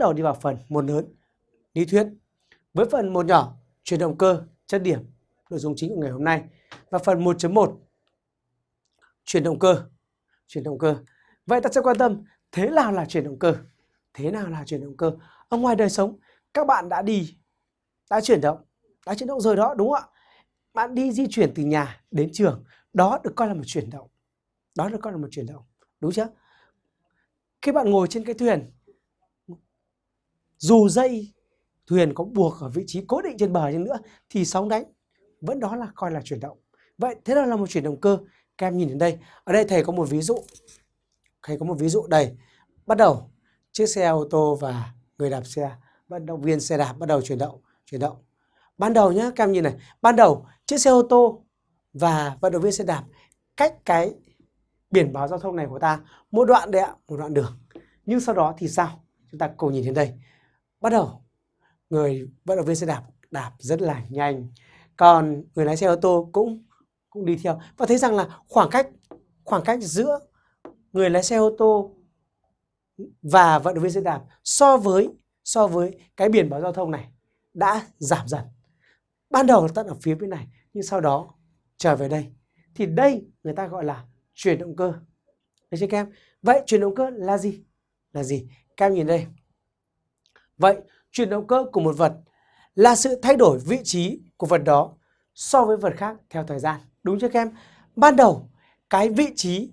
đầu đi vào phần một lớn, lý thuyết. Với phần một nhỏ, chuyển động cơ, chất điểm, nội dung chính của ngày hôm nay. Và phần 1.1, chuyển động cơ, chuyển động cơ. Vậy ta sẽ quan tâm thế nào là chuyển động cơ? Thế nào là chuyển động cơ? Ở ngoài đời sống, các bạn đã đi, đã chuyển động, đã chuyển động rồi đó, đúng không ạ? Bạn đi di chuyển từ nhà đến trường, đó được coi là một chuyển động. Đó được coi là một chuyển động, đúng chưa? Khi bạn ngồi trên cái thuyền, dù dây thuyền có buộc ở vị trí cố định trên bờ như nữa thì sóng đánh vẫn đó là coi là chuyển động. Vậy thế nào là một chuyển động cơ? Các em nhìn đến đây. Ở đây thầy có một ví dụ. Thầy có một ví dụ đây. Bắt đầu chiếc xe ô tô và người đạp xe, vận động viên xe đạp bắt đầu chuyển động, chuyển động. Ban đầu nhá, các em nhìn này, ban đầu chiếc xe ô tô và vận động viên xe đạp cách cái biển báo giao thông này của ta một đoạn đấy ạ, một đoạn đường. Nhưng sau đó thì sao? Chúng ta cùng nhìn đến đây. Bắt đầu người vận động viên xe đạp đạp rất là nhanh. Còn người lái xe ô tô cũng cũng đi theo và thấy rằng là khoảng cách khoảng cách giữa người lái xe ô tô và vận động viên xe đạp so với so với cái biển báo giao thông này đã giảm dần. Ban đầu là tận ở phía bên này, nhưng sau đó trở về đây thì đây người ta gọi là chuyển động cơ. Được chưa các em? Vậy chuyển động cơ là gì? Là gì? Các em nhìn đây. Vậy chuyển động cơ của một vật là sự thay đổi vị trí của vật đó so với vật khác theo thời gian. Đúng chưa các em? Ban đầu cái vị trí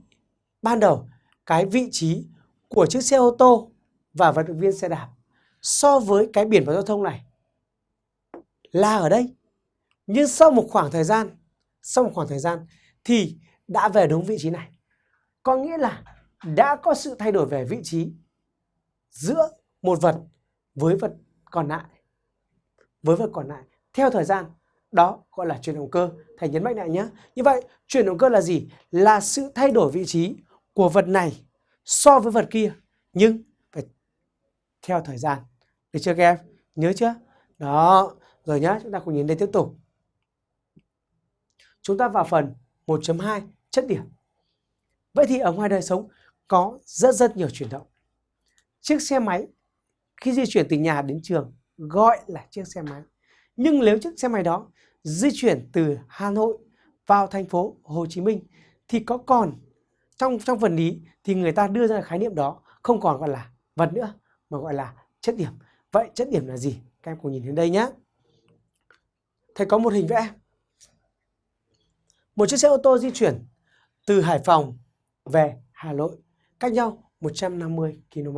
ban đầu cái vị trí của chiếc xe ô tô và vận động viên xe đạp so với cái biển báo giao thông này là ở đây. Nhưng sau một khoảng thời gian, sau một khoảng thời gian thì đã về đúng vị trí này. Có nghĩa là đã có sự thay đổi về vị trí giữa một vật với vật còn lại. Với vật còn lại theo thời gian đó gọi là chuyển động cơ. Thầy nhấn mạnh lại nhé. Như vậy chuyển động cơ là gì? Là sự thay đổi vị trí của vật này so với vật kia nhưng phải theo thời gian. Được chưa các em? Nhớ chưa? Đó. Rồi nhá, chúng ta cùng nhìn đây tiếp tục. Chúng ta vào phần 1.2 chất điểm. Vậy thì ở ngoài đời sống có rất rất nhiều chuyển động. Chiếc xe máy khi di chuyển từ nhà đến trường, gọi là chiếc xe máy. Nhưng nếu chiếc xe máy đó di chuyển từ Hà Nội vào thành phố Hồ Chí Minh thì có còn, trong trong phần lý thì người ta đưa ra khái niệm đó không còn gọi là vật nữa, mà gọi là chất điểm. Vậy chất điểm là gì? Các em cùng nhìn đến đây nhé. Thầy có một hình vẽ. Một chiếc xe ô tô di chuyển từ Hải Phòng về Hà Nội, cách nhau 150 km.